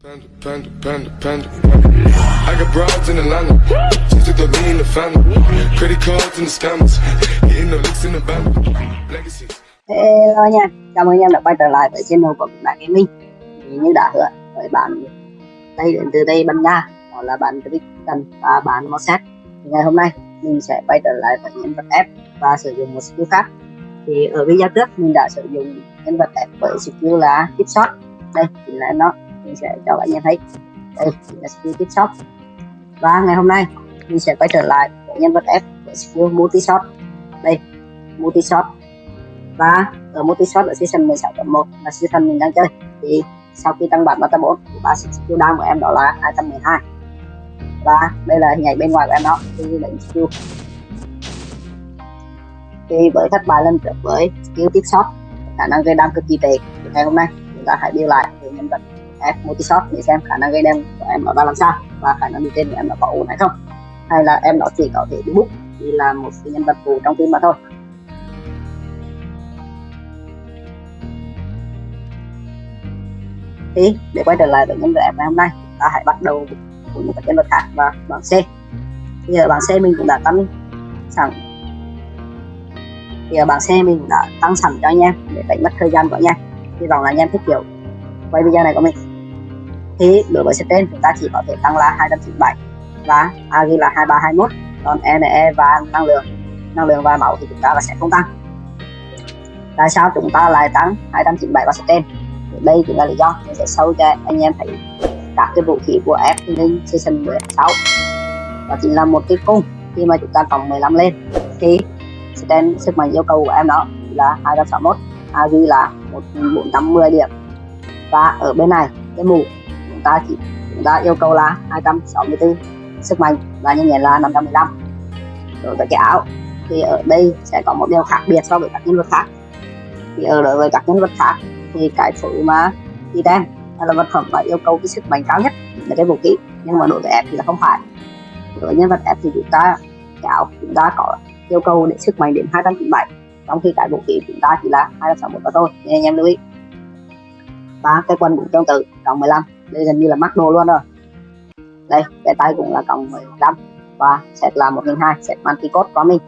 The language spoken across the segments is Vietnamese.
Panda, panda, panda, panda. I got broads in Atlanta. Just took the lean in the family. Credit cards in the scammers. Hitting the licks in the band. Legacies. Hello nha, chào mừng em đã quay trở lại với channel của bạn Gaming Thì như đã hứa với bạn đây đến từ Tây Ban Nha đó là bạn Tristan và bạn Mossack thì ngày hôm nay mình sẽ quay trở lại với nhân vật F và sử dụng một skill khác thì ở video trước mình đã sử dụng nhân vật F với skill là Tip Shot đây chính là nó mình sẽ cho các nhà thấy. Đây là skill Tip Shot và ngày hôm nay, mình sẽ quay trở lại với nhân vật F với skill Multi Shot đây Multi Shot và ở multi shot ở season 16.1 là season mình đang chơi. Thì sau khi tăng bản bata 4 thì ba skill down của em đó là 212 và đây là hình ảnh bên ngoài của em đó, thì lệnh skill thì với thất bại lần trước với skill tiếp shot, khả năng gây đam cực kỳ tệ. Ngày hôm nay, chúng ta hãy đi lại với nhân vật F multishot để xem khả năng gây đen của em nó ra làm sao và khả năng đi tên của em nó có ổn hay không. Hay là em nó chỉ có thể đi book thì là một cái nhân vật phụ trong phim mà thôi. Thì để quay trở lại với nhân vật ngày hôm nay, ta hãy bắt đầu với một nhân vật khác và bảng C. Bây giờ bảng C mình cũng đã tăng sẵn. Thì ở bảng C mình đã tăng sẵn cho anh em để tránh mất thời gian của anh em. Hy vọng là anh em thích kiểu. Quay video này của mình thì đối với set chúng ta chỉ có thể tăng là 297 và à, Agi là 2321 còn NE e và năng lượng năng lượng và máu thì chúng ta là sẽ không tăng. Tại sao chúng ta lại tăng 297 và set đây cũng là lý do. Mình sẽ sâu cho anh em thấy các cái vũ khí của F lên season 16 đó chính là một cái cung khi mà chúng ta cộng 15 lên. Thì stand sức mạnh yêu cầu của em đó là 261 Agi à, là 1410 điểm. Và ở bên này, cái mũ chúng ta chỉ chúng ta yêu cầu là 264 sức mạnh và nhân nhẹ là 515 đối với cái áo thì ở đây sẽ có một điều khác biệt so với các nhân vật khác. Thì ở đối với các nhân vật khác thì cái thứ mà item là vật phẩm mà yêu cầu cái sức mạnh cao nhất là cái vũ khí. Nhưng mà đối với F thì là không phải. Đối với nhân vật F thì chúng ta cáo chúng ta có yêu cầu để sức mạnh đến 297 trong khi cái vũ khí chúng ta chỉ là 261 mà thôi. Nên anh em lưu ý. Và cái quần cũng tương tự, trong 15 đây gần như là mắc đồ luôn rồi. Đây cái tay cũng là cộng 15 và set là 1002 set multi code của mình.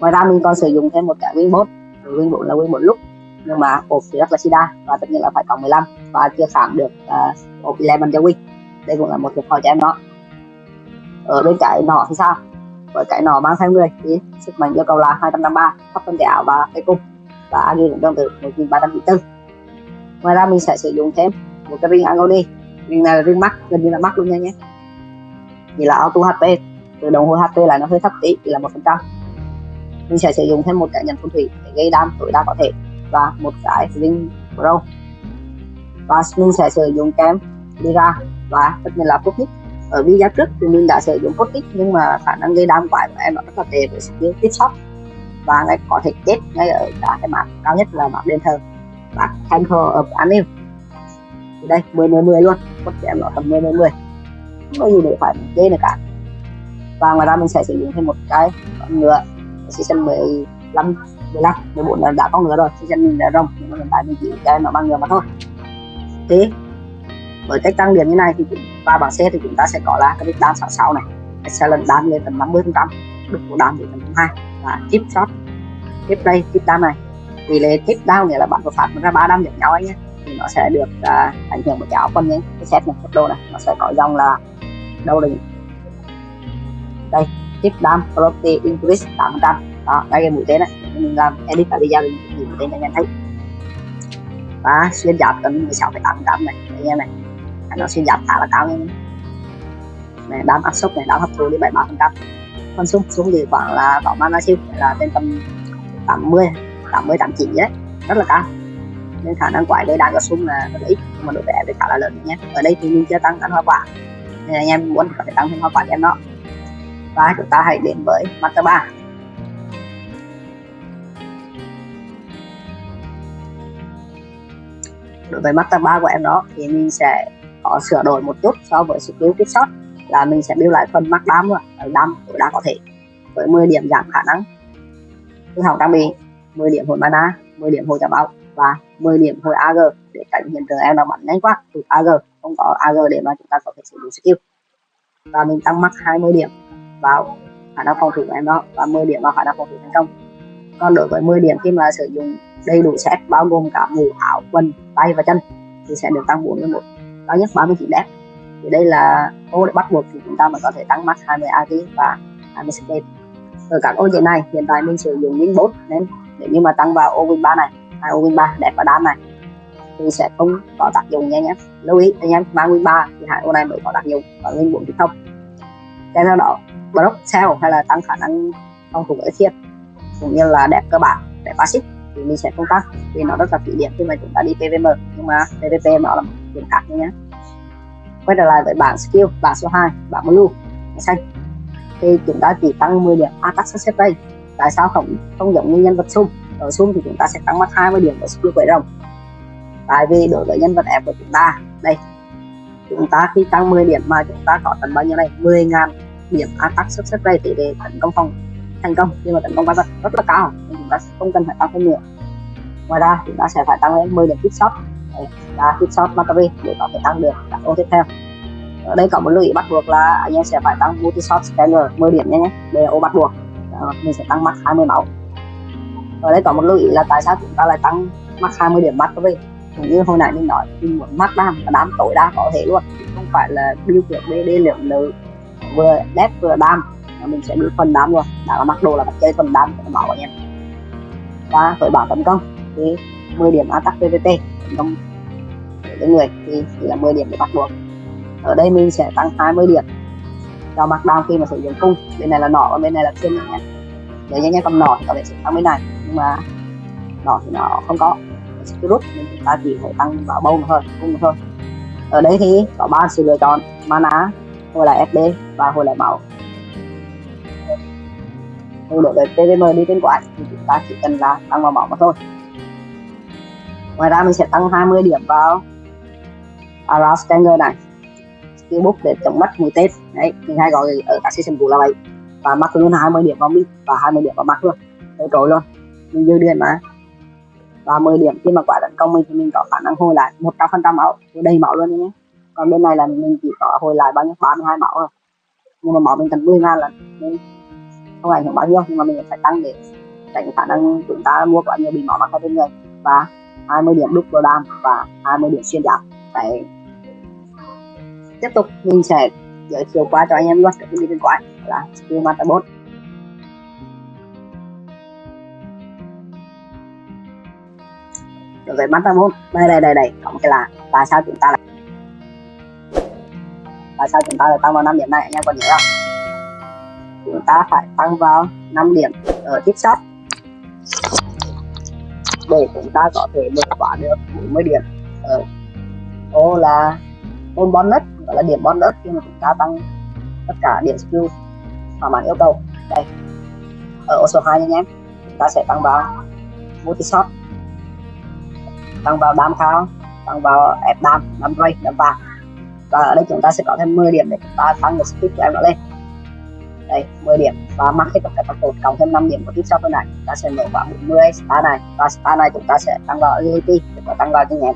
Ngoài ra mình còn sử dụng thêm một cái wing bot nguyên bot là wing một lúc nhưng mà ốp thì rất là sida và tất nhiên là phải cộng 15 và chưa khảm được uh, ốp 11 cho win đây cũng là một thiệt thòi cho em đó. Ở bên cái nọ thì sao? Với cái nọ mang theo người thì sức mạnh yêu cầu là 253 thấp hơn cái ảo và cái cung. Và agi cũng tương tự 1394 ngoài ra mình sẽ sử dụng thêm một cái ring agony ring này là ring mắt, gần như là mắt luôn nha nhé. Chỉ là auto hp. Từ đồng hồ hp là nó hơi thấp tí chỉ là một phần trăm. Mình sẽ sử dụng thêm một cái nhận phong thủy để gây đam tối đa có thể. Và một cái ring pro. Và mình sẽ sử dụng kem Lira và tất nhiên là Putnik ở video trước thì mình đã sử dụng Putnik nhưng mà khả năng gây đam quái của em nó rất là tệ với skill tiếp shot và ngay có thể chết ngay ở cả cái map cao nhất là map đền thờ. Và Temple of Anil đây 10 10 10 luôn. Con thể em nó tầm 10 10 10 không có gì để phải chế nữa cả. Và ngoài ra mình sẽ sử dụng thêm một cái con ngựa, season 15 15 14 là đã có ngựa rồi, season mình đã rồng. Nhưng mà hiện tại mình chỉ cho nó bằng ngựa mà thôi. Thế với cách tăng điểm như này thì và bảng xe thì chúng ta sẽ có là cái đan 66 này. Excellent đan lên tầm 50 phần trăm. Được của đan thì tầm 2 và chip shot tiếp đây chip đan này. Tỷ lệ tiếp down nghĩa là bạn có phạt ra ba đam giống nhau anh nhé thì nó sẽ được uh, ảnh hưởng bởi cái áo nhé cái set này set đồ này nó sẽ có dòng là đâu là đây chip đam property increase 8 trăm. Đó đây là mũi tên này. Mình làm edit tại video mình nhìn mũi tên cho anh em thấy. Và xuyên giảm tầm 16,8 trăm này anh em này. Nó xuyên giảm khá là cao nha. Này đám áp suất này đám hấp thu đi 73 phần trăm. Con xuống xuống thì khoảng là có mana siêu là trên tầm 80 80 89 đấy. Rất là cao nên khả năng quái đây đang có sung là rất là ít, nhưng mà độ rẻ thì khá là lớn nhé. Ở đây thì mình chưa tăng ăn hoa quả, nên anh em muốn có thể tăng thêm hoa quả cho em nó và chúng ta hãy đến với mặt thứ ba. Đối với master 3 của em đó thì mình sẽ có sửa đổi một chút so với skill kích shot, là mình sẽ build lại phần max đam rồi đam tối đa có thể, với 10 điểm giảm khả năng. Hư hỏng trang bị 10 điểm hồi mana 10 điểm hồi trả báo và 10 điểm hồi AG để tránh hiện tượng em đang bắn nhanh quá tụt AG không có AG để mà chúng ta có thể sử dụng skill. Và mình tăng mắc 20 điểm vào khả năng phòng thủ của em đó và 10 điểm vào khả năng phòng thủ thành công. Còn đối với 10 điểm khi mà sử dụng đầy đủ set, bao gồm cả mũ, áo, quần, tay và chân, thì sẽ được tăng 41 cao nhất 39 đẹp thì đây là ô để bắt buộc thì chúng ta mới có thể tăng max 20 AG và 20 speed ở các ô như này, hiện tại mình sử dụng win 4 nên nếu như mà tăng vào ô win 3 này hai win 3 đẹp và đam này. Thì sẽ không có tác dụng nha nhé lưu ý anh em mang win 3 thì hai ô này mới có tác dụng và win 4 thì không cái sau đó, block, sell hay là tăng khả năng phòng thủ ở thiết cũng như là đẹp cơ bản, đẹp passive thì mình sẽ không tăng, vì nó rất là phí điểm khi mà chúng ta đi PVM nhưng mà PVP nó là một điểm khác nhé quay trở lại với bảng skill, bảng số 2 bảng blue xanh. Thì chúng ta chỉ tăng 10 điểm attack success rate tại sao không không giống như nhân vật sung ở sung thì chúng ta sẽ tăng mất 20 điểm ở skill quậy rồng tại vì đối với nhân vật F của chúng ta đây chúng ta khi tăng 10 điểm mà chúng ta có tận bao nhiêu này 10.000 điểm attack success rate tỷ để tấn công phòng thành công. Nhưng mà tấn công quái vật rất là cao. Nên chúng ta không cần phải tăng thêm nữa. Ngoài ra chúng ta sẽ phải tăng lên 10 điểm hit shot. Là hit shot battery để có thể tăng được các ô tiếp theo. Ở đây có một lưu ý bắt buộc là anh em sẽ phải tăng multi shot scanner 10 điểm nhé đây là ô bắt buộc. Đó, mình sẽ tăng max 20 máu ở đây có một lưu ý là tại sao chúng ta lại tăng max 20 điểm mắt các vị? cũng như hồi nãy mình nói, mình muốn max đam và đam tối đa có thể luôn không phải là điều kiểu BD lượng nữ vừa đẹp vừa đam. Mình sẽ đưa phần đam luôn. Đã là mặc đồ là bắt chơi phần đam cho bảo anh em. Và với bảo tấn công, thì 10 điểm attack PVP tấn công với người thì chỉ là 10 điểm để bắt buộc ở đây mình sẽ tăng 20 điểm cho mặt đam khi mà sử dụng cung. Bên này là nỏ và bên này là thiên nhé nếu nhanh nhanh còn nỏ thì có thể sẽ tăng bên này nhưng mà nỏ thì nó không có. Sẽ rút nên chúng ta chỉ phải tăng vào bông thôi cung thôi. Ở đây thì có ba sự lựa chọn, mana, hồi lại FD và hồi lại máu. Thì đối với PVM đi trên quái thì chúng ta chỉ cần là tăng vào máu mà thôi. Ngoài ra mình sẽ tăng 20 điểm vào Around Stanger này. Skill book để chống mất mùi tết đấy, mình hay gọi ở các season cũ là vậy. Và mắc luôn 20 điểm vào mid và 20 điểm vào mắt luôn. Đấy trội luôn mình dư điện mà. Và 10 điểm khi mà quả tấn công mình thì mình có khả năng hồi lại 100 phần trăm máu. Đầy máu luôn nhé. Còn bên này là mình chỉ có hồi lại bao nhiêu? 32 máu thôi. Nhưng mà máu mình cần 10 ngàn lần. Nên không ảnh hưởng bao nhiêu, nhưng mà mình phải tăng để tránh khả năng chúng ta mua quá nhiều bị máu mặc ở trên người. Và 20 điểm đúc đồ đam và 20 điểm xuyên giáp. Đấy. Tiếp tục mình sẽ giới thiệu qua cho anh em luôn. Cái đi bên quái là skill master về đối với master đây đây đây đây. Có một cái là tại sao chúng ta lại tại sao chúng ta lại tăng vào 5 điểm này? Anh em còn nhớ không? Chúng ta phải tăng vào 5 điểm ở tiếp shot để chúng ta có thể vượt qua được 40 điểm ở ô là môn bonus, gọi là điểm bonus khi mà chúng ta tăng tất cả điểm skill thỏa mãn yêu cầu. Đây, ở ô số 2 nha em, chúng ta sẽ tăng vào multi shot tăng vào đam khao tăng vào ép đam đam ray đam vàng. Và ở đây chúng ta sẽ có thêm 10 điểm để chúng ta tăng được speed của em nó lên. Đây 10 điểm. Và mắc hết tất cả các cột, cộng thêm 5 điểm của tiếp sau bên này. Ta sẽ mở vào 40 star này. Và star này chúng ta sẽ tăng vào agility để có tăng vào cho nhẹ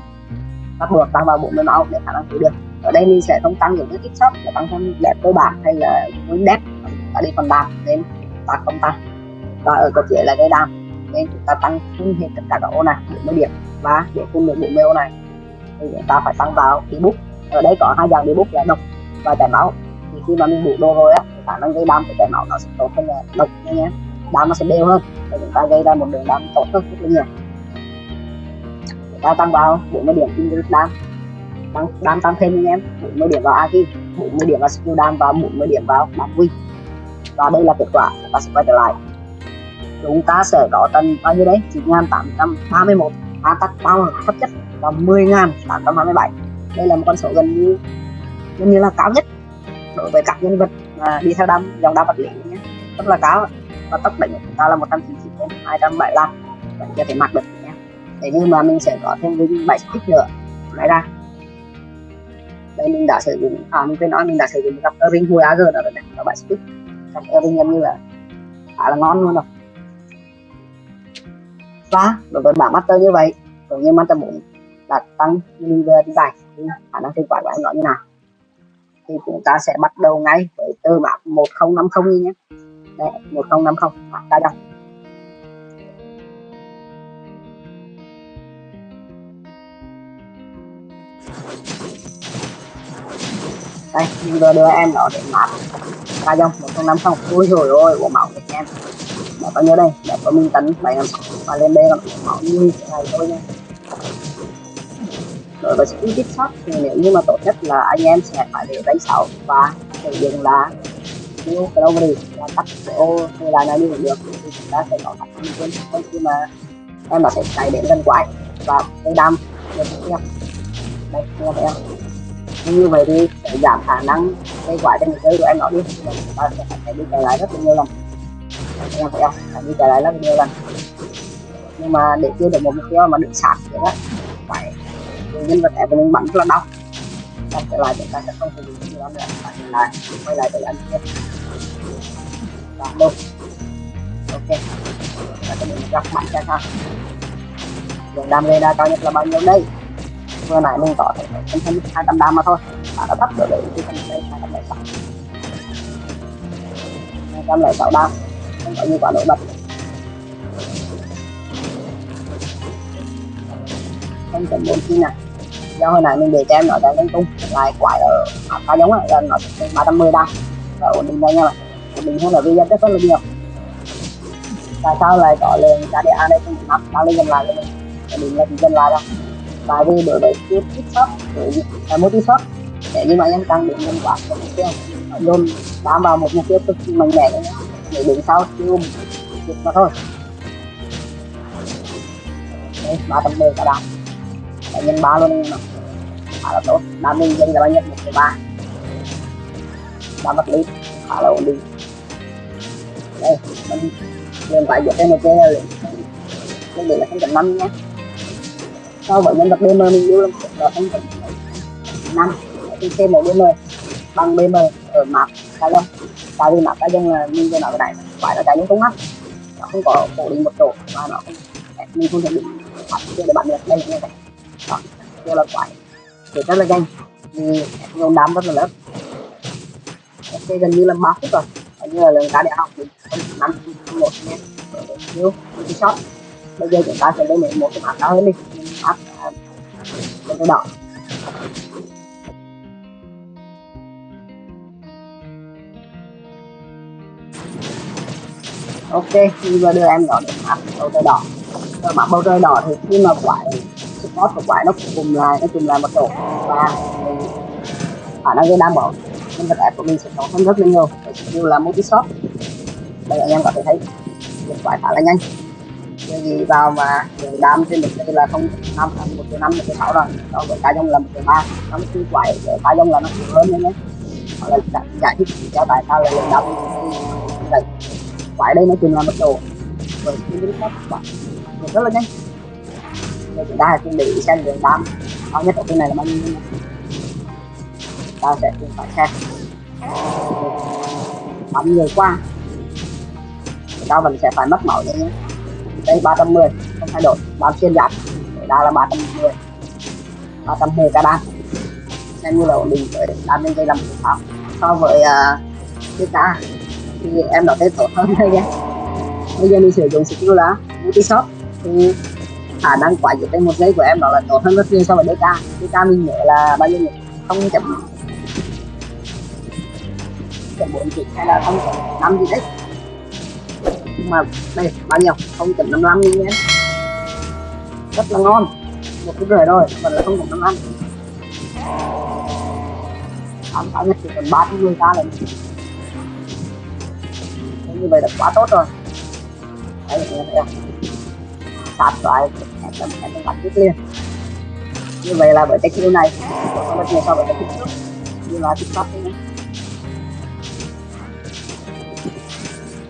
bắt buộc tăng vào 40 máu để khả năng cứu được. Ở đây mình sẽ không tăng những cái tiếp sau là tăng thêm đẹp cơ bản hay là win đẹp. Ta đi phần đam nên ta không tăng. Và ở cột dưới là cái đam. Nên chúng ta tăng full hết tất cả các ô này 40 điểm và để cung được bộ mail này. Thì chúng ta phải tăng vào cái ở đây có hai dạng đi là độc và chảy máu. Thì khi mà mình đủ đồ rồi á khả năng gây đam của chảy máu nó sẽ tốt hơn là độc nha nhé đam nó sẽ đều hơn. Để chúng ta gây ra một đường đam tốt hơn rất là nhiều. Chúng ta tăng vào 40 điểm kinh đam. Tăng đam tăng thêm anh em. 40 điểm vào aki 40 điểm vào skill đam và 40 điểm vào đam win và đây là kết quả, chúng ta sẽ quay trở lại. Chúng ta sẽ có tần bao nhiêu đấy 9.831 attack power thấp nhất là 10.827 đây là một con số gần như gần như là cao nhất đối với các nhân vật mà đi theo đam, dòng đam vật lý nhé. Rất là cao và tốc đỉnh của chúng ta là 199 đến 275 vẫn chưa thể mặc được nhé. Thế nhưng mà mình sẽ có thêm với 7 kích nữa. Lấy ra, đây mình đã sử dụng à mình quên nói, mình đã sử dụng gặp ring hồi AG đó rồi này các bạn skip gặp ring gần như là khá là ngon luôn rồi và đối với bảng master như vậy cũng như master 4 là tăng về đi bài thì khả năng kết quả của em nó như nào? Thì chúng ta sẽ bắt đầu ngay với từ mã 1050 nhé. Đấy, 1050 mã ca dòng đây mình vừa đưa em nó để mã ca dòng 1050 ui rồi ôi của máu của em. Để có nhớ đây để có mình tấn bảy năm mà lên đây là họ như thế này thôi nha rồi, và với tiếp shot thì nếu như mà tốt nhất là anh em sẽ phải để đánh sáu và sử dụng là new glory là tắt ô hay là nào như đi được. Thì chúng ta sẽ có khả năng quên khi mà em nó sẽ chạy đến gần quái và cây đam được tiếp theo. Đây nghe thấy không như vậy thì sẽ giảm khả năng cây quái trên người chơi của em nó đi. Chúng ta sẽ phải đi chạy lại rất là nhiều lần. Em thấy không phải đi chạy lại rất là nhiều lần nhưng mà để chưa được một mục tiêu mà được sạc thì đó phải nhân vật này của mình bắn rất là đau. Xong trở lại chúng ta sẽ không sử dụng nhiều nữa. Và trở lại quay lại với anh tiếp. Và đâu? Ok. Và cho mình gặp mạnh xem sao? Lượng đam gây ra cao nhất là bao nhiêu đây? Vừa nãy mình có thể thêm thêm hai trăm đam mà thôi. Và đã thấp được đấy thì cần đây hai trăm lẻ sáu. Hai trăm lẻ sáu đam. Không có như quả nổi bật. Không cần bốn chi này do hồi nãy mình để cho em nó đang lên tung lại quái ở khá giống là nó ba trăm mười đam và ổn định đây nha bạn. Ổn định hơn ở video rất là nhiều. Tại sao lại có lên KDA đây? Không nắp đang lên dần lại lên định là dần lại đâu tại vì đối với tiếp tiếp shot là tiếp shot để như mà em tăng điểm nhân quả của mục tiêu. Dồn bám vào một mục tiêu cực kỳ mạnh mẽ để đứng sau tiêu được mà thôi. Ba trăm mười cả đám nhân ba luôn em khá là tốt đam mình dân là bao nhiêu một phẩy ba đam vật lý khá là ổn định đây mình liền phải dựa thêm một cái là lên để là không cần năm nhé so với nhân vật BM mình yêu lắm là không cần năm trên thêm một BM bằng BM ở map cá nhân tại vì map cá nhân là mình cho nó cái này phải là cái những công mắt nó không có cố định một chỗ và nó không mình không thể định bắt chơi để bạn được đây như vậy đó chưa là quái thì rất là nhanh. Vì nhóm đám rất là lớn ok, gần như là ba phút rồi. Gần như là lần cá đại học thì năm một nha một cái shot. Bây giờ chúng ta sẽ lên một cái mặt cao hơn đi à, mặt lên cái đỏ. Ok bây giờ đưa em đỏ đến mặt bầu trời đỏ. Rồi mặt bầu trời đỏ thì khi mà quả support của quái nó cùng lại nó cùng lại một tổ. Và khả năng gây đam bổ nên vật đẹp của mình sẽ có hơn rất là nhiều. Như là multi shot đây, anh em có thể thấy. Được quái khá là nhanh. Như gì vào mà đường đam trên được đây là không năm một triệu năm một triệu sáu rồi so với cá dông là một triệu ba. Nó cứ quái ở cá dông là nó nhiều hơn nữa nhé hoặc là giải thích cho tại sao là đường đam vậy quái đây nó chừng là một tổ. Với cái lý rất là nhanh đây chúng ta hãy chuẩn bị xem đường đam cao nhất ở trên này là bao nhiêu ta sẽ cùng phải xem. Bắn người qua chúng ta vẫn sẽ phải mất máu nhé. Đây 310 không thay đổi. Bám xuyên giáp. Để đa là 310 310 cả đan xem như là ổn định với đan lên đây làm một pháo so với à, uh, ta thì em đã thấy tốt hơn đây nhé. Bây giờ mình sử dụng skill là multi shot thì khả năng quả giữa trên một giây của em đó là tốt hơn rất nhiều so với DK DK mình nhớ là bao nhiêu nhỉ? Không chậm chậm bốn chỉ hay là không chậm năm gì đấy. Nhưng mà đây bao nhiêu? Không chậm năm năm đi nhé. Rất là ngon. Một cái rưỡi rồi còn là không chậm năm năm. Ám cao nhất chỉ cần ba trăm người ca là như vậy là quá tốt rồi. Đấy đấy, đấy. sát sát lại em em bắn tiếp liền như vậy là với cái chiêu này. Có rất nhiều so với cái chiêu trước như là tiktok này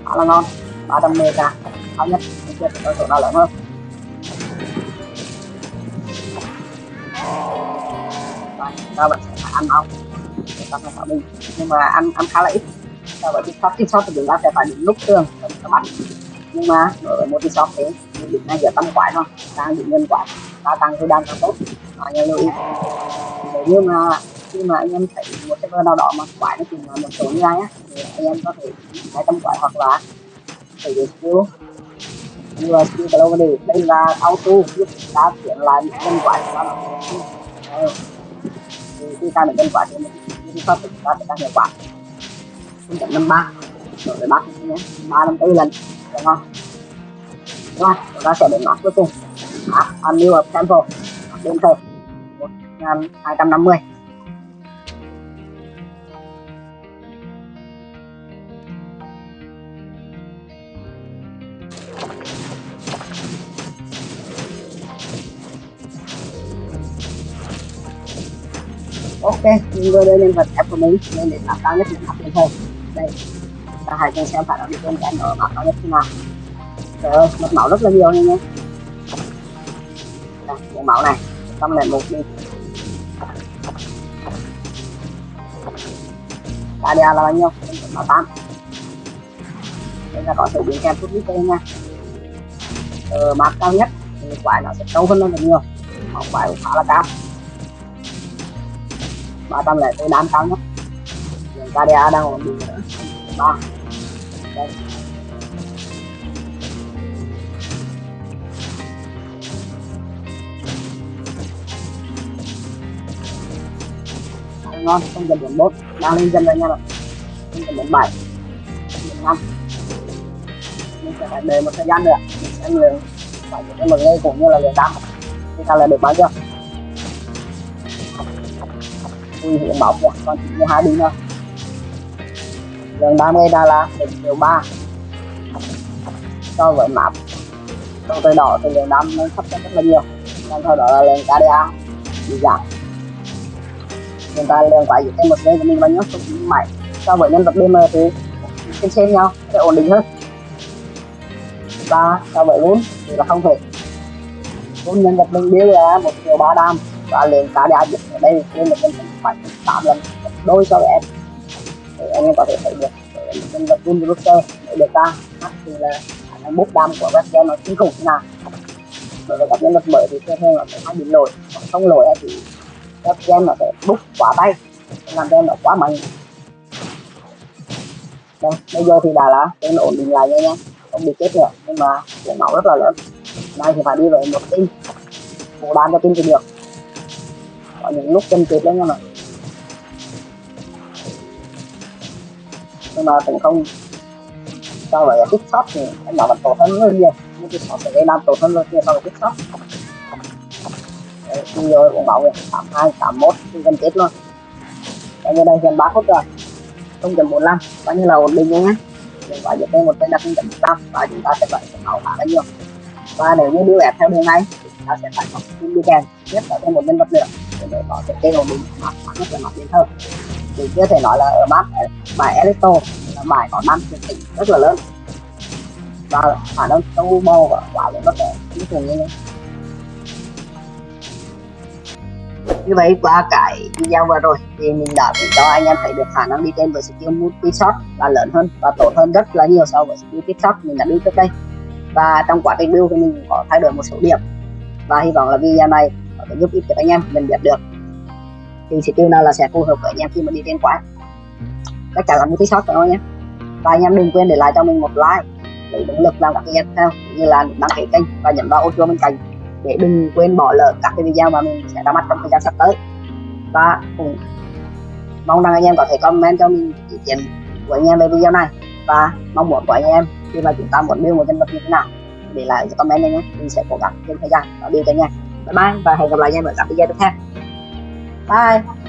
khá là ngon. 300 cả. Cao nhất. Chưa ở chỗ nào lớn hơn rồi ta vẫn sẽ phải ăn để tiktok là mình. Nhưng mà ăn ăn khá là ít. So với chiêu pháp chiêu tiktok thì chúng ta sẽ phải đứng lúc tường các bạn nhưng mà đối với một chiêu tiktok thế điểm này giờ tăng quả thôi. Ta điểm nhân quả. Ta tăng thì đang càng tốt. À, nhà lưu ý để nhưng mà khi mà anh em thấy một server nào đó mà quả nó chỉ là một số như ai á thì anh em có thể hai tăng quả hoặc là sử dụng skill như là skill global đi đây là auto giúp ta chuyển lại những quả quái của nó thì khi ta được nhân quả thì mình đi pháp chúng ta sẽ tăng hiệu quả. 0.53 rồi để bắt nhé. Ba năm tư lần. Được không? Rồi, chúng ta sẽ đến nốt cuối cùng. App new up sample đến thờ 1250 ok mình vừa đưa lên vật app của mình nên để tạo cao nhất mình học lên thôi đây ta hãy cho xem phải là bị trên cái nó bảo cao nhất thế nào trời ơi mất mẫu rất là nhiều nha nha. Đây, mẫu này xong lẻ một đi. ADA là bao nhiêu? Máu tám. Đây là có sự biến kèm chút ít đây nha. Ờ, map cao nhất thì quái nó sẽ sâu hơn rất nhiều. Máu quái cũng khá là cao. Ba trăm lẻ đám cao nhất. Đường KDA đang ổn định nữa 3 đây. Ngon, không cần điểm bốn đang lên dần rồi nha bạn. Không cần điểm bảy. Điểm năm. Mình sẽ phải đợi một thời gian nữa. Mình sẽ lượng phải cái mực lê cũng như là lượng đam. Thì ta là được bao nhiêu? Ui hiện máu kìa. Còn chỉ như hai đi nữa lượng đam gây ra là một triệu ba. So với map. Trong tay đỏ thì lượng đam nó thấp hơn rất là nhiều. Còn sau đó là lượng KDA bị giảm hiện tại lượng quái dưới một giây của mình bao nhiêu cũng bảy so với nhân vật DM thì xem xem nhau, sẽ ổn định hơn. Và so với vốn thì là không thể. Vốn nhân vật mình biếu là một triệu ba đam. Và lượng cá đa dịch ở đây lên một nhân vật phải tám lần. Đôi so với em. Thì anh em có thể thấy được. Nhân vật vốn rooster để được ra. Thì là khả năng bút đam của web nó kinh khủng thế nào. Đối với các nhân vật mới thì thường thường là phải bị lỗi không lỗi thì các game nó sẽ bút quá tay làm cho nó quá mạnh. Đây bây giờ thì đã là game ổn định lại nha nha không bị chết nữa, nhưng mà cái máu rất là lớn. Nay thì phải đi về một team. Một đan cho team thì được. Có những lúc chân tuyệt lắm nha mà nhưng mà cũng không so với kích shop thì em bảo là tốt hơn rất nhiều. Nhưng kích shop sẽ gây làm tốt hơn rất nhiều so với kích shop xong rồi cũng bảo vệ 82, 81 thì gần chết luôn. Bây giờ đây gần 3 phút rồi. 0.45 bao nhiêu là ổn định nhé Đừng quá dựa trên một tên là 0.15 và chúng ta sẽ phải cái máu khá là nhiều. Và nếu như đưa ép theo đường này thì chúng ta sẽ phải học kim đi kèm nhất là thêm một nhân vật nữa để có thể tên ổn định mặt nhất là mặt đến hơn. Thì chưa thể nói là ở map bài Elisto là bài có năm truyền tỉnh rất là lớn. Và khả năng sâu bò và quả lên bất kể kinh khủng như thế. Như vậy qua cái video vừa rồi thì mình đã cho anh em thấy được khả năng đi trên với skill multi shot là lớn hơn và tốt hơn rất là nhiều so với skill tip shot mình đã đi trước đây. Và trong quá trình build thì mình có thay đổi một số điểm và hy vọng là video này có thể giúp ích cho anh em, mình biết được thì skill nào là sẽ phù hợp với anh em khi mà đi trên quái chắc chắn là multi shot phải không nhé. Và anh em đừng quên để lại cho mình một like để động lực làm các video tiếp theo như là đăng ký kênh và nhấn vào ô chuông bên cạnh để đừng quên bỏ lỡ các cái video mà mình sẽ ra mắt trong thời gian sắp tới. Và cũng mong rằng anh em có thể comment cho mình ý kiến của anh em về video này. Và mong muốn của anh em khi mà chúng ta muốn build một nhân vật như thế nào, để lại comment anh nhé. Mình sẽ cố gắng thêm thời gian. Và build cho anh em. Bye bye và hẹn gặp lại anh em ở các video tiếp theo. Bye!